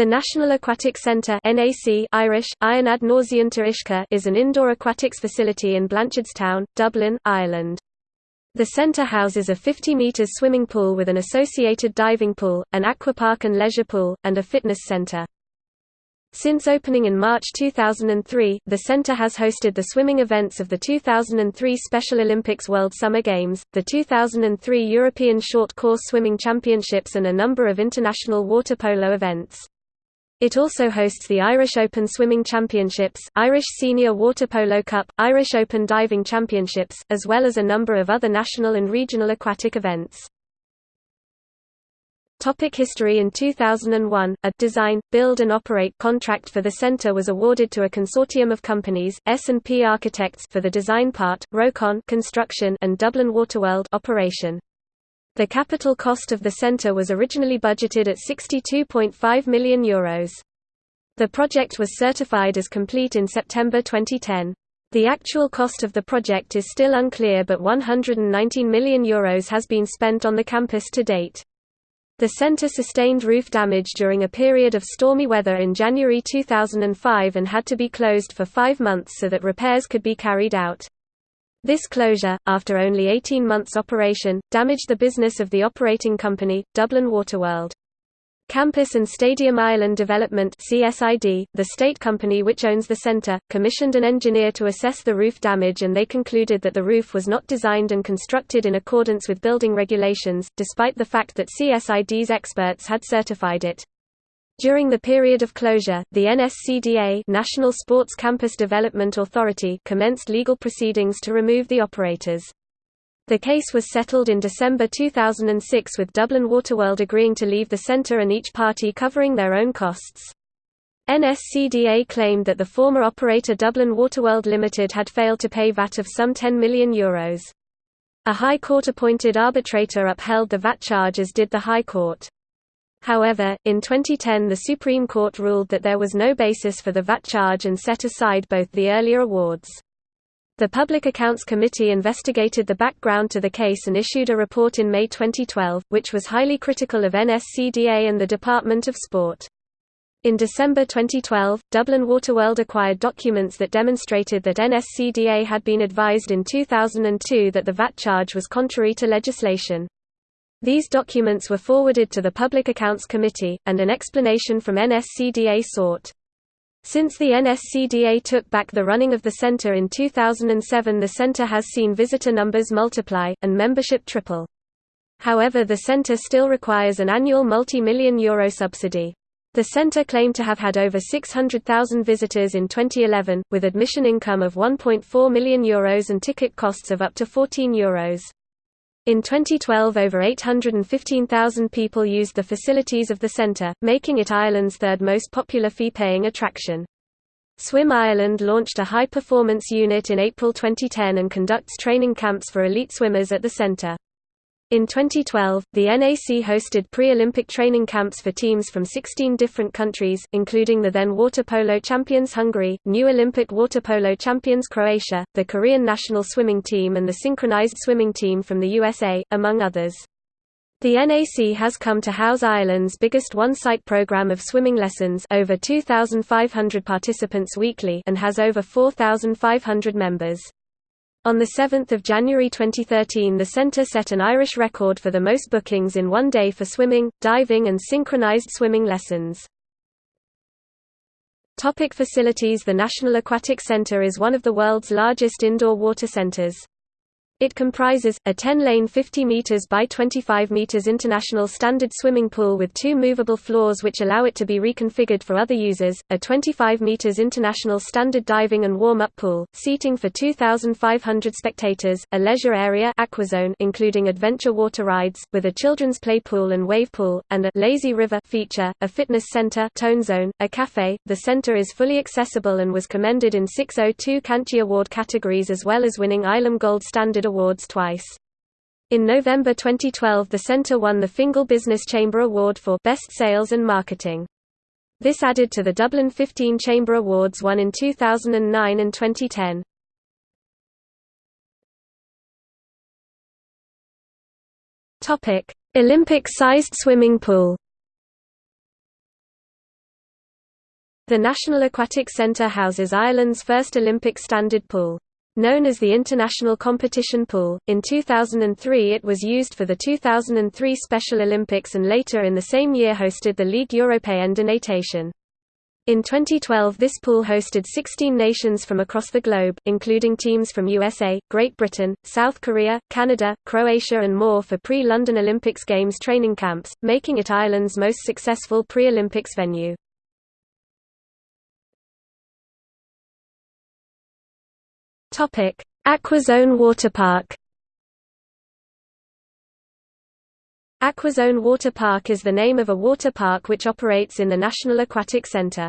The National Aquatic Centre NAC Irish, is an indoor aquatics facility in Blanchardstown, Dublin, Ireland. The centre houses a 50 metres swimming pool with an associated diving pool, an aquapark and leisure pool, and a fitness centre. Since opening in March 2003, the center has hosted the swimming events of the 2003 Special Olympics World Summer Games, the 2003 European Short Course Swimming Championships and a number of international water polo events. It also hosts the Irish Open Swimming Championships, Irish Senior Water Polo Cup, Irish Open Diving Championships, as well as a number of other national and regional aquatic events. Topic history In 2001, a «design, build and operate» contract for the centre was awarded to a consortium of companies, S&P Architects for the design part, Rohcon construction and Dublin Waterworld operation. The capital cost of the centre was originally budgeted at €62.5 million. Euros. The project was certified as complete in September 2010. The actual cost of the project is still unclear but €119 million Euros has been spent on the campus to date. The center sustained roof damage during a period of stormy weather in January 2005 and had to be closed for five months so that repairs could be carried out. This closure, after only 18 months operation, damaged the business of the operating company, Dublin Waterworld. Campus and Stadium Ireland Development CSID, the state company which owns the centre, commissioned an engineer to assess the roof damage and they concluded that the roof was not designed and constructed in accordance with building regulations, despite the fact that CSID's experts had certified it. During the period of closure, the NSCDA National Sports Campus Development Authority commenced legal proceedings to remove the operators. The case was settled in December 2006 with Dublin Waterworld agreeing to leave the centre and each party covering their own costs. NSCDA claimed that the former operator Dublin Waterworld Limited had failed to pay VAT of some €10 million. Euros. A High Court-appointed arbitrator upheld the VAT charge as did the High Court. However, in 2010 the Supreme Court ruled that there was no basis for the VAT charge and set aside both the earlier awards. The Public Accounts Committee investigated the background to the case and issued a report in May 2012, which was highly critical of NSCDA and the Department of Sport. In December 2012, Dublin Waterworld acquired documents that demonstrated that NSCDA had been advised in 2002 that the VAT charge was contrary to legislation. These documents were forwarded to the Public Accounts Committee, and an explanation from NSCDA sought. Since the NSCDA took back the running of the center in 2007 the center has seen visitor numbers multiply, and membership triple. However the center still requires an annual multi-million euro subsidy. The center claimed to have had over 600,000 visitors in 2011, with admission income of €1.4 million Euros and ticket costs of up to €14 Euros. In 2012 over 815,000 people used the facilities of the centre, making it Ireland's third most popular fee-paying attraction. Swim Ireland launched a high-performance unit in April 2010 and conducts training camps for elite swimmers at the centre. In 2012, the NAC hosted pre-Olympic training camps for teams from 16 different countries, including the then water polo champions Hungary, new Olympic water polo champions Croatia, the Korean national swimming team and the synchronized swimming team from the USA, among others. The NAC has come to house Ireland's biggest one-site program of swimming lessons over 2,500 participants weekly and has over 4,500 members. On 7 January 2013 the centre set an Irish record for the most bookings in one day for swimming, diving and synchronized swimming lessons. Topic facilities The National Aquatic Centre is one of the world's largest indoor water centres. It comprises, a 10-lane 50 meters by 25 meters international standard swimming pool with two movable floors which allow it to be reconfigured for other users, a 25 meters international standard diving and warm-up pool, seating for 2,500 spectators, a leisure area aquazone including adventure water rides, with a children's play pool and wave pool, and a lazy river feature, a fitness center tone zone, a cafe. The center is fully accessible and was commended in 602 Canchi Award categories as well as winning ILAM Gold Standard Awards twice. In November 2012 the center won the Fingal Business Chamber Award for Best Sales and Marketing. This added to the Dublin 15 Chamber Awards won in 2009 and 2010. Topic: Olympic-sized swimming pool The National Aquatic Centre houses Ireland's first Olympic standard pool. Known as the International Competition Pool, in 2003 it was used for the 2003 Special Olympics and later in the same year hosted the Ligue Européenne de Natation. In 2012 this pool hosted 16 nations from across the globe, including teams from USA, Great Britain, South Korea, Canada, Croatia and more for pre-London Olympics Games training camps, making it Ireland's most successful pre-Olympics venue. Topic: Aquazone Water Park. Aquazone Water Park is the name of a water park which operates in the National Aquatic Centre.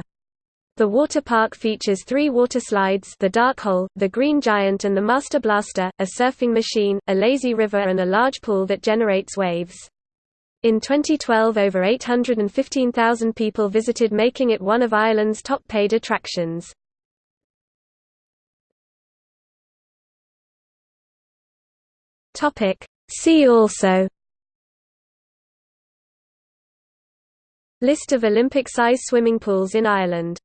The water park features three water slides the Dark Hole, the Green Giant and the Master Blaster, a surfing machine, a lazy river and a large pool that generates waves. In 2012 over 815,000 people visited making it one of Ireland's top paid attractions. Topic. See also List of Olympic-size swimming pools in Ireland